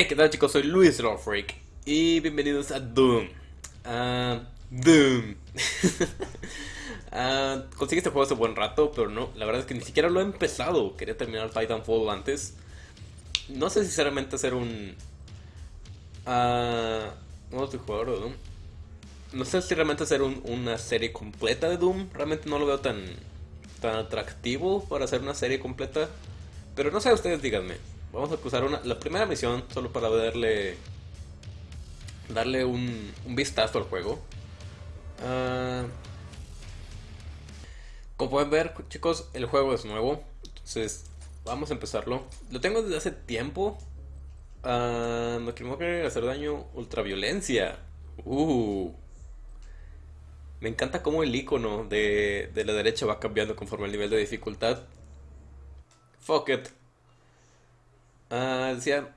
Hey, ¿qué tal chicos? Soy Luis Freak y bienvenidos a Doom. Ah, Doom. Ah, conseguí este juego hace buen rato, pero no, la verdad es que ni siquiera lo he empezado. Quería terminar Titanfall antes. No sé sinceramente hacer un... Uh, multijugador de Doom. No sé si realmente hacer una serie completa de Doom. Realmente no lo veo tan, tan atractivo para hacer una serie completa. Pero no sé, ustedes díganme. Vamos a usar una, la primera misión solo para darle darle un, un vistazo al juego. Uh, como pueden ver, chicos, el juego es nuevo. Entonces, vamos a empezarlo. Lo tengo desde hace tiempo. Uh, no quiero hacer daño. Ultraviolencia. Uh. Me encanta cómo el icono de, de la derecha va cambiando conforme el nivel de dificultad. Fuck it. Uh, decía,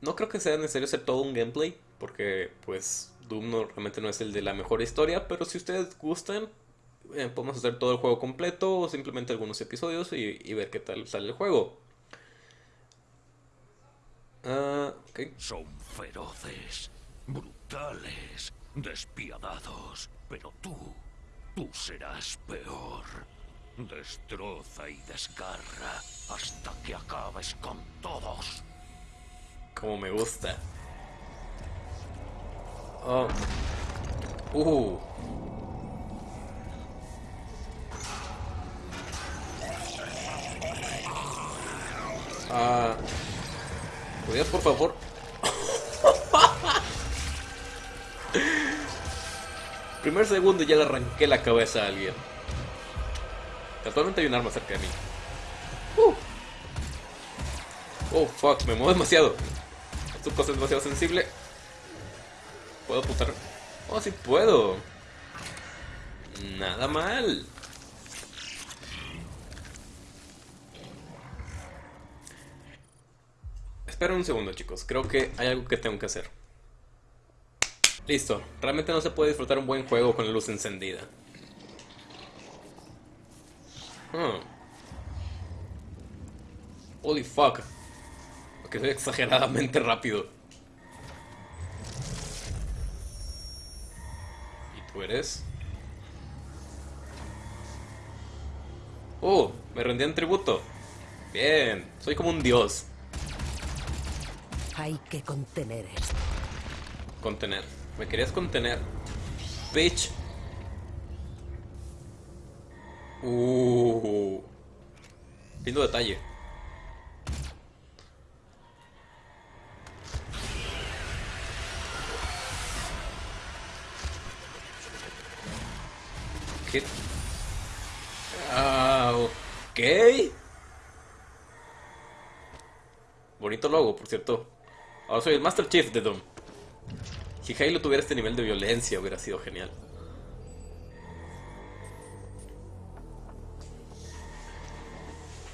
no creo que sea necesario hacer todo un gameplay, porque pues Doom no, realmente no es el de la mejor historia, pero si ustedes gustan, eh, podemos hacer todo el juego completo o simplemente algunos episodios y, ver qué tal sale el juego. Uh, Son feroces, brutales, despiadados, pero tú, tú serás peor. Destroza y desgarra hasta que acabes con todos. Como me gusta. Oh. Uh. Ah. ¿Podrías, por favor? Primer segundo ya le arranqué la cabeza a alguien. Actualmente hay un arma cerca de mí. Uh. Oh, fuck, me muevo demasiado. Esta cosa es demasiado sensible. ¿Puedo apuntar? Oh, sí puedo. Nada mal. Espera un segundo, chicos. Creo que hay algo que tengo que hacer. Listo. Realmente no se puede disfrutar un buen juego con la luz encendida. Hmm. Holy fuck. Porque soy exageradamente rápido. ¿Y tú eres? Oh, me rendí en tributo. Bien, soy como un dios. Hay que contener esto. Contener. Me querías contener. Bitch. Uh. Lindo detalle. ¿Qué? Ah, ok. Bonito logo, por cierto. Ahora soy el Master Chief de Doom. Si Halo tuviera este nivel de violencia, hubiera sido genial.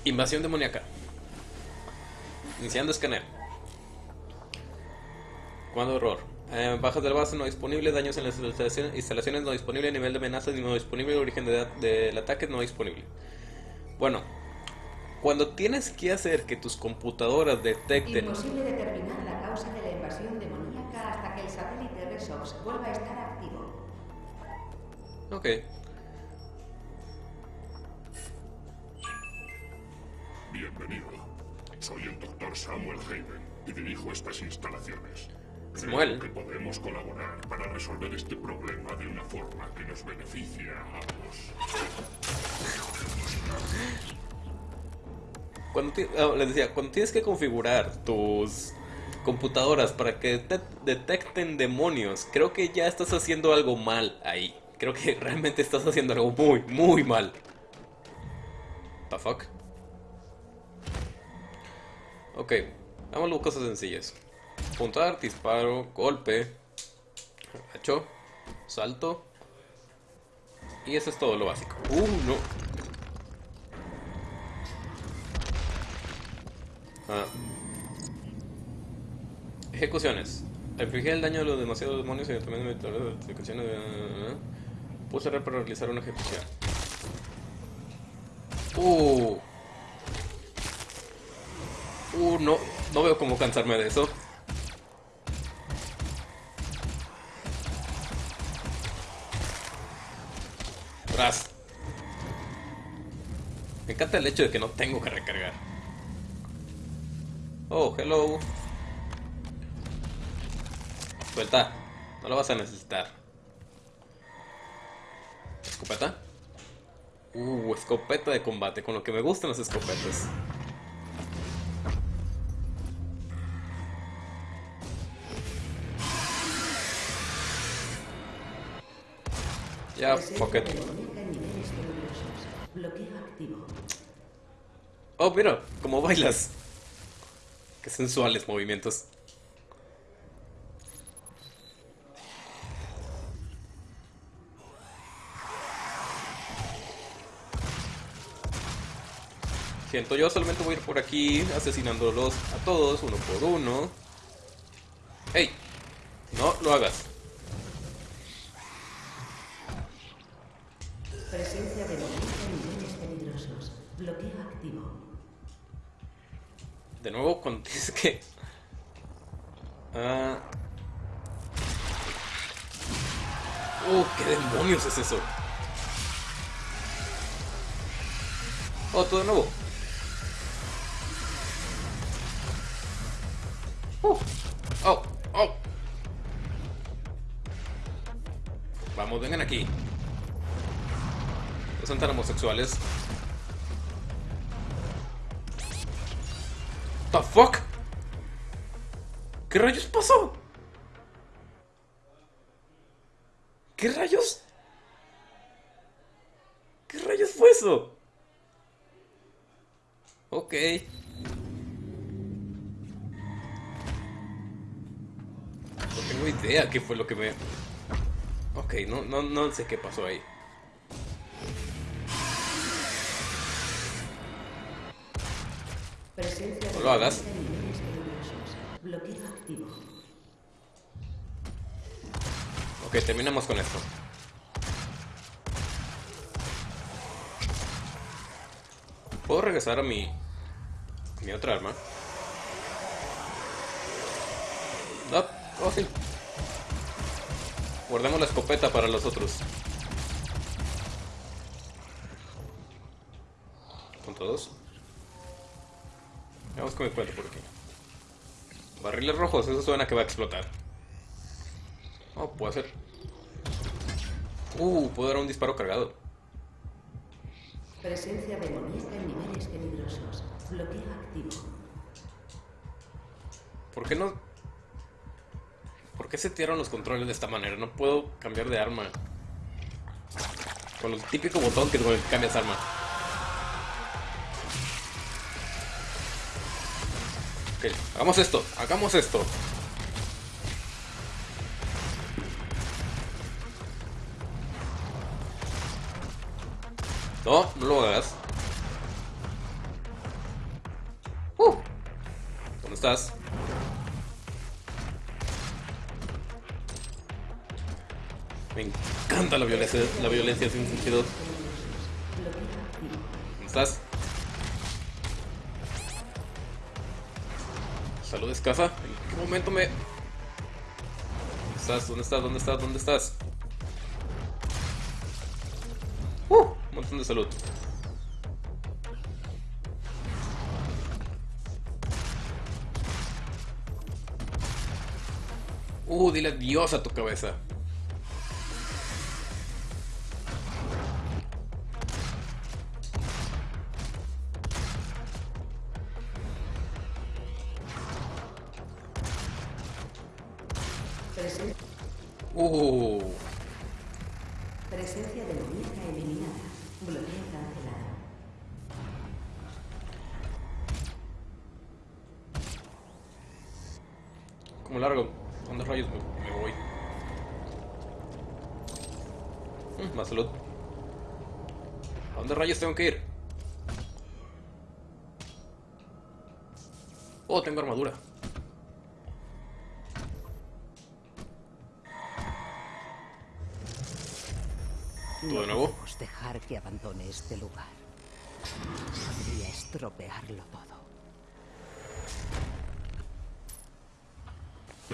Invasión demoníaca. Iniciando escaneo. Cuando error. Eh, bajas del base no disponible, daños en las instalaciones, no disponible, nivel de amenaza no disponible, origen del ataque no disponible. Bueno, cuando tienes que hacer que tus computadoras detecten... Imposible determinar la causa de la invasión demoníaca hasta que el satélite Resox vuelva a estar activo. Ok. Doctor Samuel Hayden y dirijo estas instalaciones. Samuel. Creo que podemos colaborar para resolver este problema de una forma que nos beneficie a ambos. Cuando oh, les decía, cuando tienes que configurar tus computadoras para que detecten demonios, creo que ya estás haciendo algo mal ahí. Creo que realmente estás haciendo algo muy, muy mal. The fuck? Ok, hagamos cosas sencillas. Apuntar, disparo, golpe, agacho, salto. Y eso es todo lo básico. Uh, no. Ah. Ejecuciones. Infligir el daño de los demasiados demonios y también de ejecuciones. Puse R para realizar una ejecución. Uh. Uh, no, no veo cómo cansarme de eso. Tras. Me encanta el hecho de que no tengo que recargar. Oh, hello. Suelta. No lo vas a necesitar. ¿Escopeta? Uh, escopeta de combate. Con lo que me gustan las escopetas. Ya, fuck it. Oh, mira, cómo bailas. Qué sensuales movimientos. Siento, yo solamente voy a ir por aquí asesinándolos a todos, uno por uno. ¡Ey! No lo hagas. Presencia de niveles peligrosos. Bloqueo activo. De nuevo, dices que... Ah... Uh, ¿qué demonios es eso? Oh, todo de nuevo. Uh, oh, oh. Vamos, vengan aquí. Son tan homosexuales. The fuck? ¿Qué rayos pasó? ¿Qué rayos? ¿Qué rayos fue eso? Ok. No tengo idea qué fue lo que me... Ok, no, no, no sé qué pasó ahí. Lo hagas. Ok, terminamos con esto. ¿Puedo regresar a mi... mi otra arma? No, oh sí. Guardemos la escopeta para los otros. Mi cuento por aquí. Barriles rojos, eso suena que va a explotar. Oh, puede ser. Uh, puedo dar un disparo cargado. Presencia demoníaca en niveles peligrosos. Bloqueo activo. ¿Por qué no? ¿Por qué setearon los controles de esta manera? No puedo cambiar de arma. Con el típico botón que cambias arma. Hagamos esto, hagamos esto. No, no lo hagas. Uh, ¿Dónde estás? Me encanta la violencia, la violencia sin sentido. ¿Dónde estás? Salud escasa. ¿En qué momento me... ¿Dónde estás? ¿Dónde estás? ¿Dónde estás? ¿Dónde estás? Uh, un montón de salud. Uh, dile adiós a tu cabeza. Como largo. ¿Dónde rayos me, me voy? Mm, más salud. ¿A dónde rayos tengo que ir? Oh, tengo armadura. ¿Todo de nuevo? dejar que abandone este lugar. Podría estropearlo todo.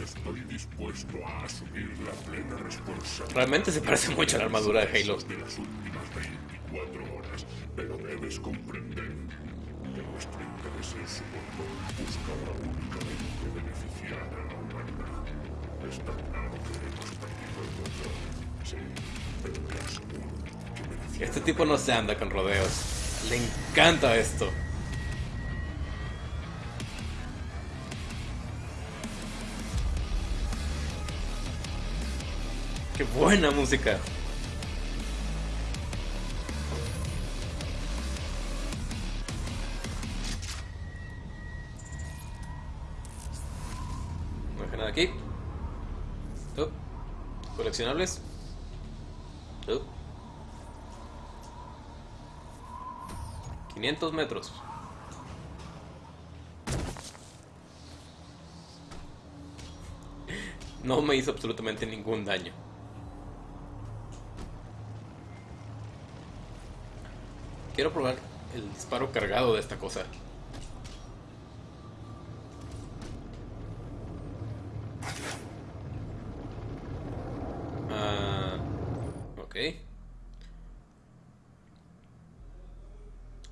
Estoy dispuesto a asumir la plena responsabilidad Realmente se parece mucho a la armadura de Halo. de las últimas 24 horas, pero debes comprender que nuestro interés en su control buscaba únicamente beneficiar a la humanidad. Está claro que hemos perdido el control. Sí, pero te aseguro que merecía Este tipo no se anda con rodeos. Le encanta esto. Buena música. No deja nada aquí. Oh. Coleccionables. Oh. 500 metros. No me hizo absolutamente ningún daño. Quiero probar el disparo cargado de esta cosa. Ah, ok.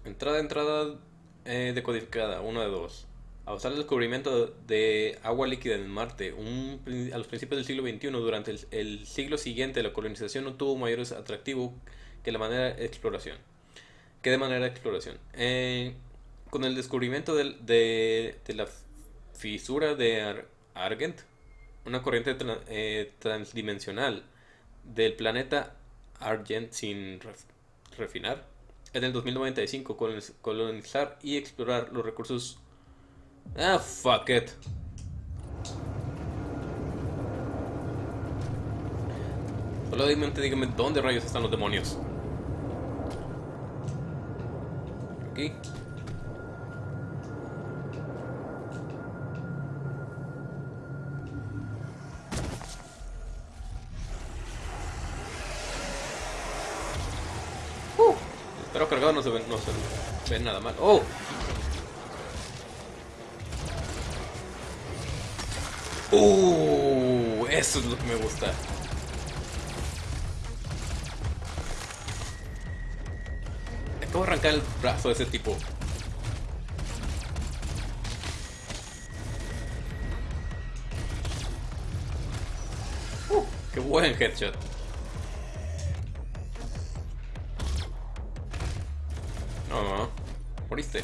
Entrada, entrada eh, decodificada, uno de dos. A usar el descubrimiento de agua líquida en Marte a los principios del siglo XXI, durante el, el siglo siguiente, la colonización no tuvo mayores atractivo que la manera de exploración. Que de manera de exploración. Eh, con el descubrimiento de, la fisura de Ar- Argent, una corriente eh, transdimensional del planeta Argent sin ref- refinar, en el 2095 coloniz- colonizar y explorar los recursos. Ah, fuck it. Solamente dígame dónde rayos están los demonios. Aquí. Pero cargado no se ve, no se ve nada mal. ¡Oh! ¡Uh! Eso es lo que me gusta. Acabo de arrancar el brazo de ese tipo. ¡Uh! ¡Qué buen headshot! No. Moriste.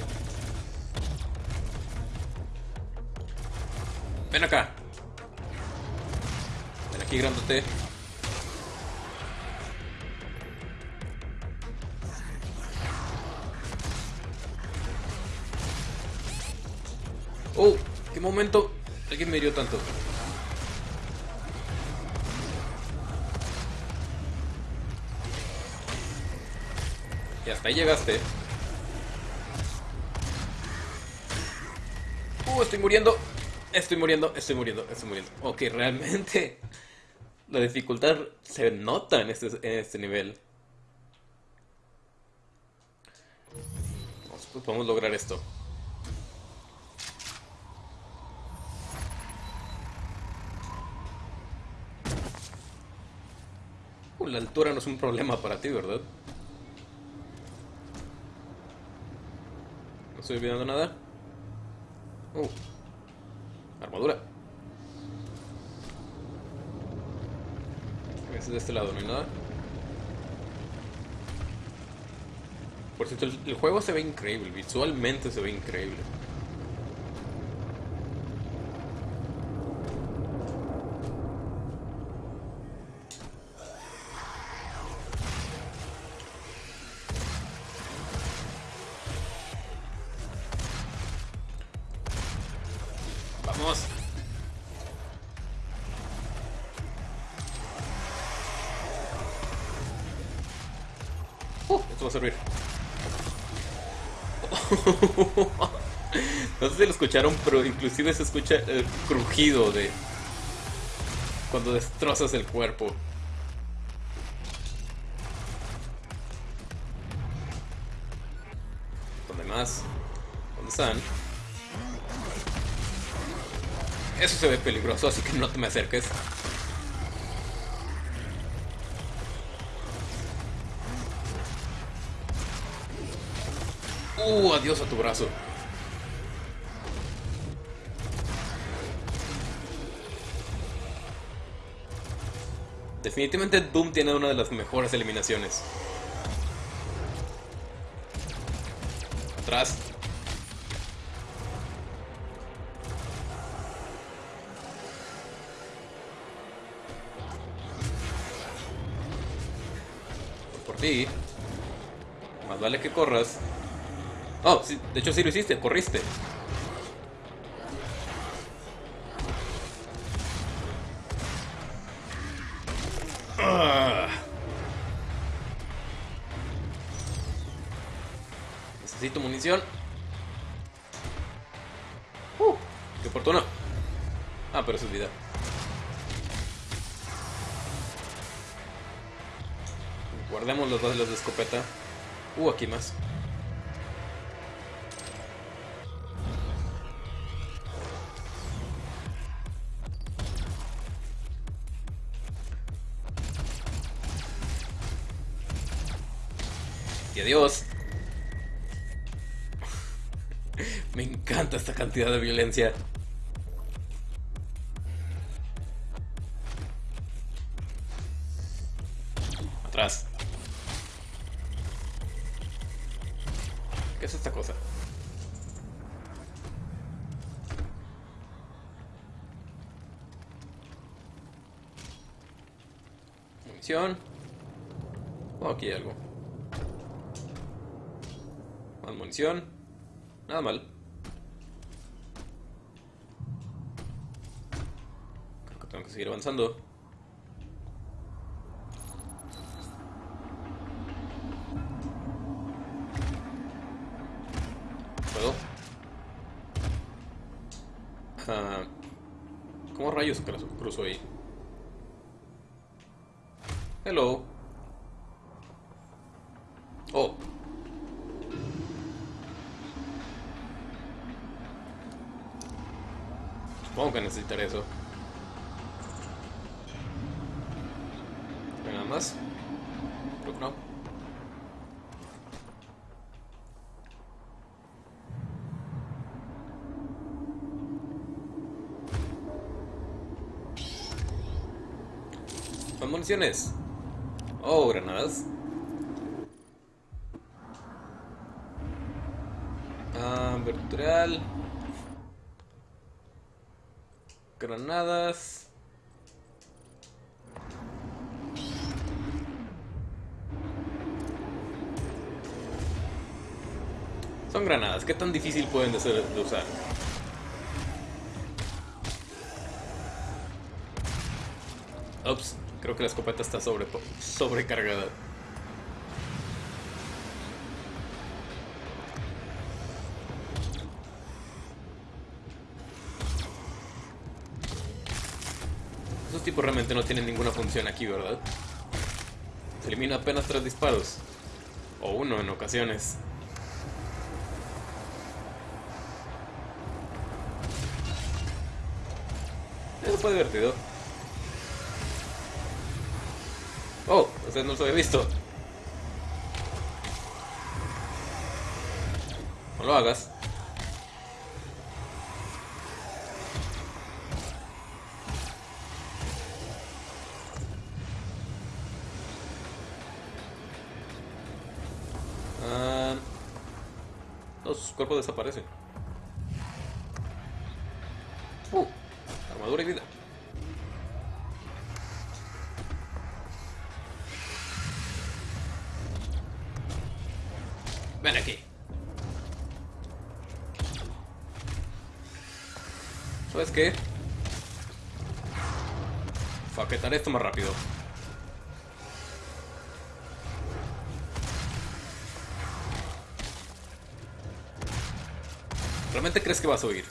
Ven acá. Ven aquí, grandote. Oh, qué momento. Alguien me hirió tanto. Y hasta ahí llegaste. Uh, estoy muriendo. Estoy muriendo, estoy muriendo, estoy muriendo. Ok, realmente la dificultad se nota en este, en este nivel. Vamos, pues podemos lograr esto. La altura no es un problema para ti, ¿verdad? No estoy olvidando nada. Uh, armadura. Es de este lado, no hay nada. Por cierto, el juego se ve increíble, visualmente se ve increíble. Esto va a servir. No sé si lo escucharon, pero inclusive se escucha el crujido de cuando destrozas el cuerpo. ¿Dónde más? ¿Dónde están? Eso se ve peligroso, así que no te me acerques. Uh, adiós a tu brazo. Definitivamente Doom tiene una de las mejores eliminaciones. Atrás. Por ti. Más vale que corras. Oh, sí, de hecho sí lo hiciste, corriste. Ah. Necesito munición. Uh, qué oportuno. Ah, pero eso es vida. Guardemos los dos de de escopeta. Uh, aquí más. Y adiós. Me encanta esta cantidad de violencia. Atrás. ¿Qué es esta cosa? Munición. Oh, aquí algo. Más munición. Nada mal. Creo que tengo que seguir avanzando. ¿Puedo? Ah, ¿Cómo rayos cruzo ahí? Hello. Supongo que necesitaré eso. ¿Hay nada más? Creo que no. Más municiones. Oh, granadas. Ah, vertical. Granadas. Son granadas. ¿Qué tan difícil pueden de ser de usar? Ups, creo que la escopeta está sobre, sobrecargada. Realmente no tienen ninguna función aquí, ¿verdad? Se elimina apenas tres disparos. O uno en ocasiones. Eso fue divertido. Oh, usted no se había visto. No lo hagas. Los cuerpos desaparecen. Uh, armadura y vida. Ven aquí. ¿Sabes qué? Faquetaré esto más rápido. Crees que vas a oír?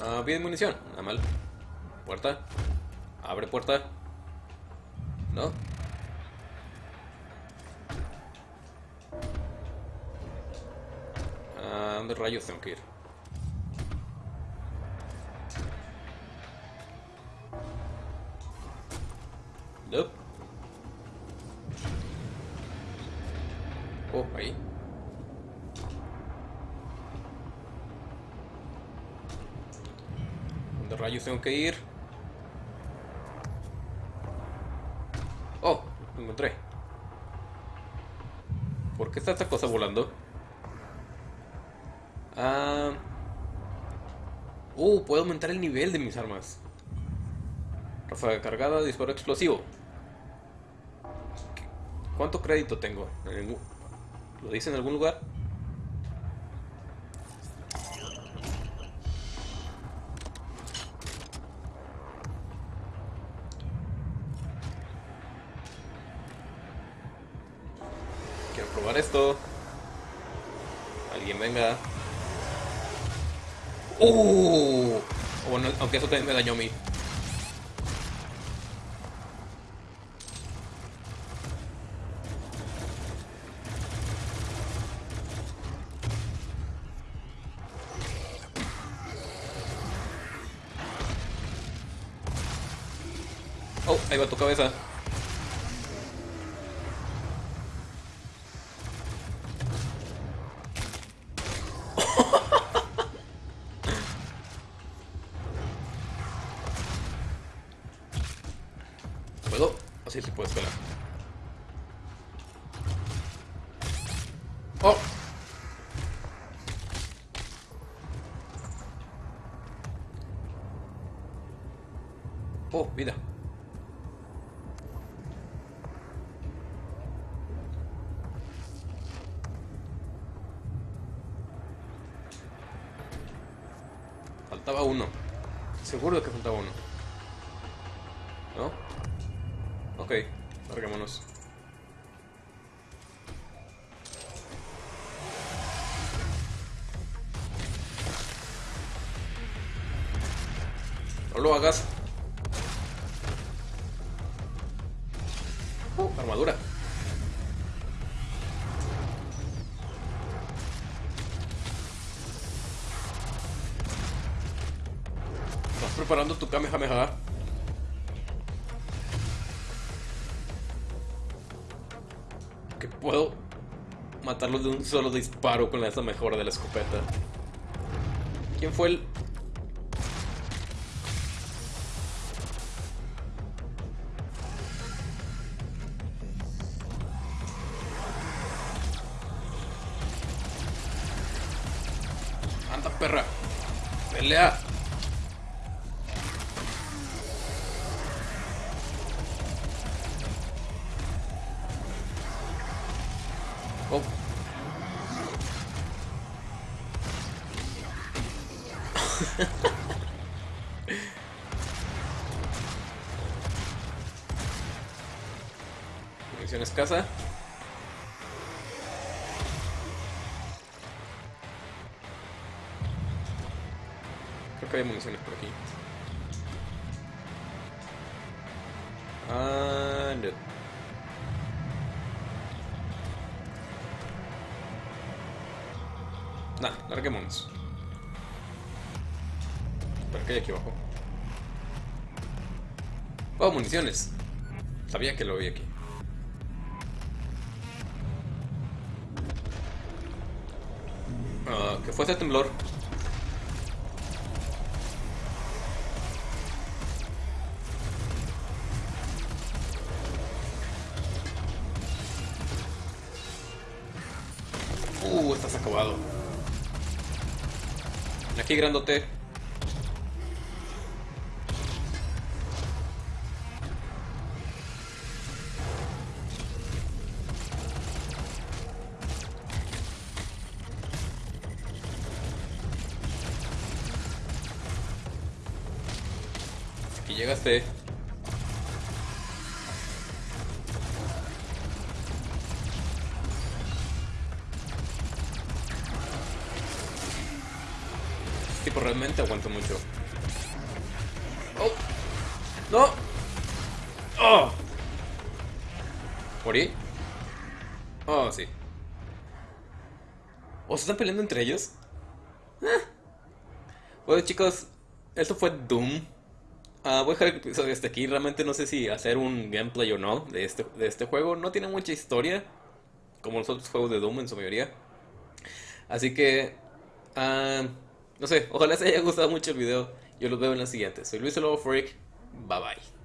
Ah, bien munición, nada mal. Puerta. Abre puerta. ¿No? dónde rayos tengo que ir? Nope. Rayos tengo que ir? Oh, lo encontré. ¿Por qué está esta cosa volando? Ah. Uh, puedo aumentar el nivel de mis armas. Ráfaga cargada, disparo explosivo. ¿Cuánto crédito tengo? ¿En algún- ¿Lo dice en algún lugar? Esto. Alguien venga. ¡Uh! Bueno, aunque eso también me dañó a mí. Oh, ahí va tu cabeza. Así sí puedo escalar. No lo hagas. Uh, armadura. ¿Estás preparando tu Kamehameha? Que puedo matarlos de un solo disparo con esa mejora de la escopeta. ¿Quién fue el...? Escasa. Creo que hay municiones por aquí. Ah, no. Nah, larguémonos. ¿Para qué hay aquí abajo? Oh, municiones. Sabía que lo vi aquí. Ah, que fue ese temblor. Uh, estás acabado. Aquí grandote. Tipo, realmente aguanto mucho. ¡Oh! ¡No! ¡Oh! ¿Morí? Oh, sí. ¿O se están peleando entre ellos? Bueno chicos, esto fue Doom. Ah, voy a dejar el episodio hasta aquí. Realmente no sé si hacer un gameplay o no de este, de este juego. No tiene mucha historia, como los otros juegos de Doom en su mayoría. Así que, ah, no sé, ojalá les haya gustado mucho el video. Yo los veo en la siguiente. Soy Luis Lobo Freak. Bye bye.